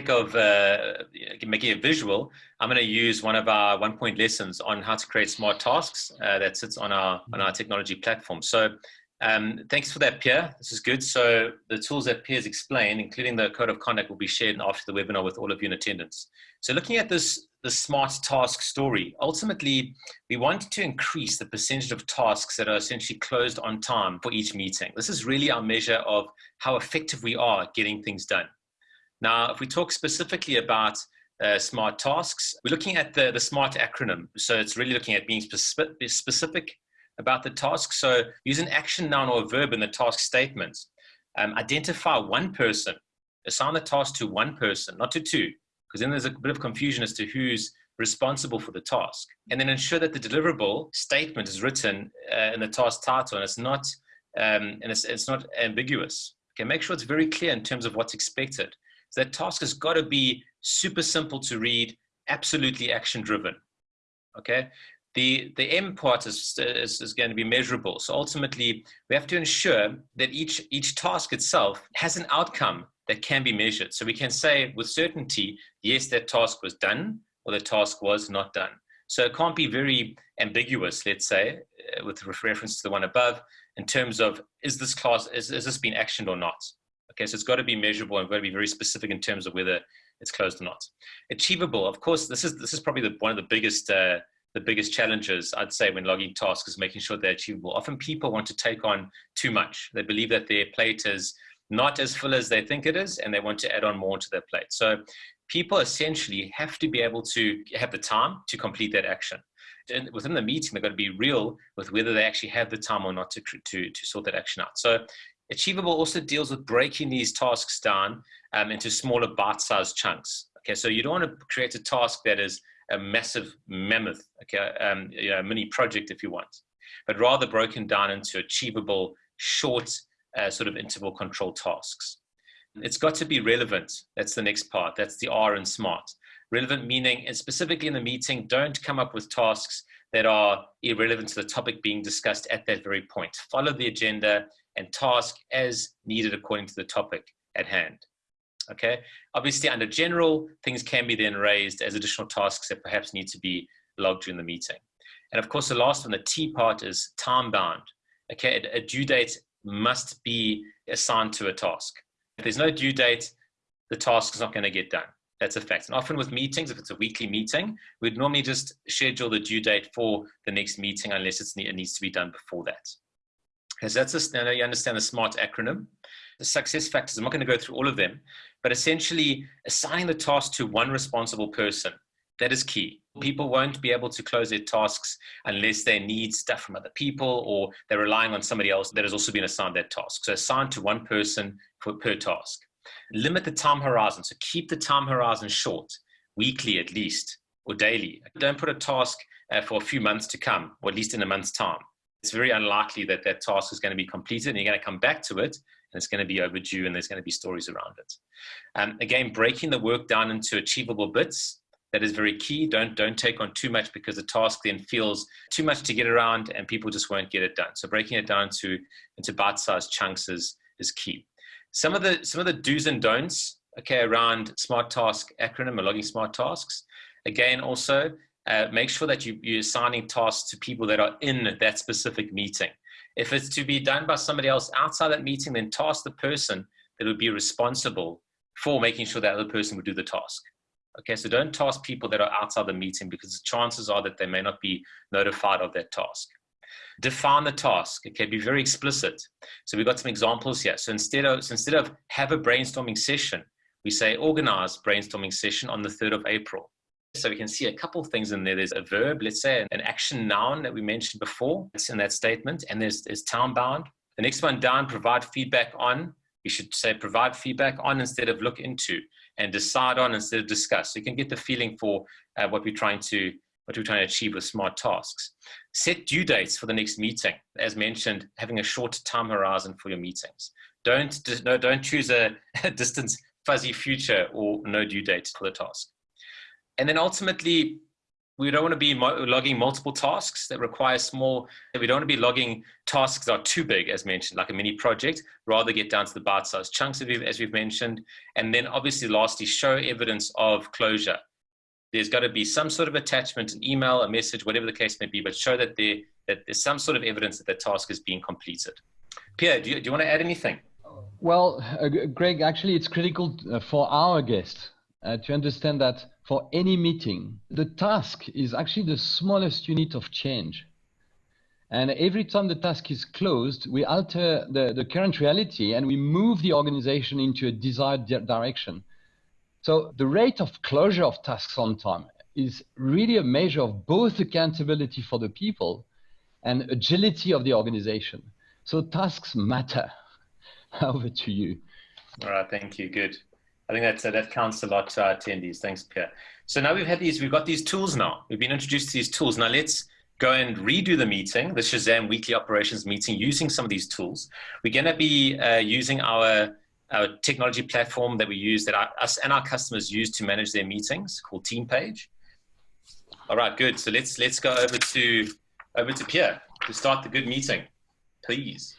sake of uh, making it visual, I'm going to use one of our one point lessons on how to create smart tasks uh, that sits on our, on our technology platform. So um, thanks for that, Pierre. This is good. So the tools that Pierre's explained, including the code of conduct, will be shared after the webinar with all of you in attendance. So looking at this, the smart task story, ultimately, we want to increase the percentage of tasks that are essentially closed on time for each meeting. This is really our measure of how effective we are getting things done. Now, if we talk specifically about uh, smart tasks, we're looking at the, the SMART acronym. So it's really looking at being specific, specific about the task. So use an action noun or a verb in the task statement. Um, identify one person, assign the task to one person, not to two, because then there's a bit of confusion as to who's responsible for the task. And then ensure that the deliverable statement is written uh, in the task title and it's not, um, and it's, it's not ambiguous. Okay, make sure it's very clear in terms of what's expected. So that task has got to be super simple to read, absolutely action driven. Okay, the, the M part is, is, is, going to be measurable. So ultimately, we have to ensure that each, each task itself has an outcome that can be measured. So we can say with certainty, yes, that task was done, or the task was not done. So it can't be very ambiguous, let's say, uh, with reference to the one above, in terms of, is this class, is, is this been actioned or not? Okay, so it's got to be measurable and got to be very specific in terms of whether it's closed or not. Achievable, of course, this is, this is probably the, one of the biggest uh, the biggest challenges I'd say when logging tasks is making sure they're achievable. Often people want to take on too much. They believe that their plate is not as full as they think it is, and they want to add on more to their plate. So people essentially have to be able to have the time to complete that action. And within the meeting, they've got to be real with whether they actually have the time or not to, to, to sort that action out. So Achievable also deals with breaking these tasks down um, into smaller bite-sized chunks. Okay, so you don't want to create a task that is a massive mammoth, okay, um, you know, mini project if you want, but rather broken down into achievable, short, uh, sort of interval control tasks. It's got to be relevant. That's the next part. That's the R and SMART. Relevant meaning, and specifically in the meeting, don't come up with tasks that are irrelevant to the topic being discussed at that very point. Follow the agenda and task as needed according to the topic at hand. Okay, obviously under general, things can be then raised as additional tasks that perhaps need to be logged during the meeting. And of course, the last one, the T part is time bound. Okay, a due date must be assigned to a task. If there's no due date, the task is not going to get done. That's a fact. And often with meetings, if it's a weekly meeting, we'd normally just schedule the due date for the next meeting unless it needs to be done before that. Because that's a now you understand the SMART acronym. The success factors, I'm not going to go through all of them, but essentially assigning the task to one responsible person, that is key. People won't be able to close their tasks unless they need stuff from other people or they're relying on somebody else that has also been assigned that task. So assign to one person for, per task. Limit the time horizon. So keep the time horizon short, weekly at least, or daily. Don't put a task uh, for a few months to come, or at least in a month's time it's very unlikely that that task is going to be completed and you're going to come back to it and it's going to be overdue and there's going to be stories around it. Um, again, breaking the work down into achievable bits, that is very key. Don't, don't take on too much because the task then feels too much to get around and people just won't get it done. So breaking it down to, into bite-sized chunks is, is key. Some of, the, some of the do's and don'ts, okay, around smart task acronym or logging smart tasks. Again, also uh, make sure that you, you're assigning tasks to people that are in that specific meeting. If it's to be done by somebody else outside that meeting, then task the person that would be responsible for making sure that other person would do the task. Okay, so don't task people that are outside the meeting because the chances are that they may not be notified of that task. Define the task, okay, be very explicit. So we've got some examples here. So instead of, so instead of have a brainstorming session, we say organize brainstorming session on the 3rd of April. So we can see a couple of things in there. There's a verb, let's say an action noun that we mentioned before. It's in that statement. And there's, there's time bound. The next one down, provide feedback on. We should say provide feedback on instead of look into and decide on instead of discuss. So you can get the feeling for uh, what we're trying to what we're trying to achieve with smart tasks. Set due dates for the next meeting. As mentioned, having a short time horizon for your meetings. Don't, no, don't choose a, a distance fuzzy future or no due date for the task. And then ultimately, we don't want to be logging multiple tasks that require small, we don't want to be logging tasks that are too big, as mentioned, like a mini project, rather get down to the bite-sized chunks, of as we've mentioned. And then obviously lastly, show evidence of closure. There's got to be some sort of attachment, an email, a message, whatever the case may be, but show that, there, that there's some sort of evidence that the task is being completed. Pierre, do you, do you want to add anything? Well, uh, Greg, actually, it's critical uh, for our guests uh, to understand that for any meeting, the task is actually the smallest unit of change. And every time the task is closed, we alter the, the current reality and we move the organization into a desired di direction. So the rate of closure of tasks on time is really a measure of both accountability for the people and agility of the organization. So tasks matter. Over to you. All right, thank you. Good. I think that's, uh, that counts a lot to our attendees. Thanks, Pierre. So now we've had these, we've got these tools now. We've been introduced to these tools. Now let's go and redo the meeting, the Shazam weekly operations meeting using some of these tools. We're going to be uh, using our, our technology platform that we use that our, us and our customers use to manage their meetings called TeamPage. All right, good. So let's, let's go over to, over to Pierre to start the good meeting, please.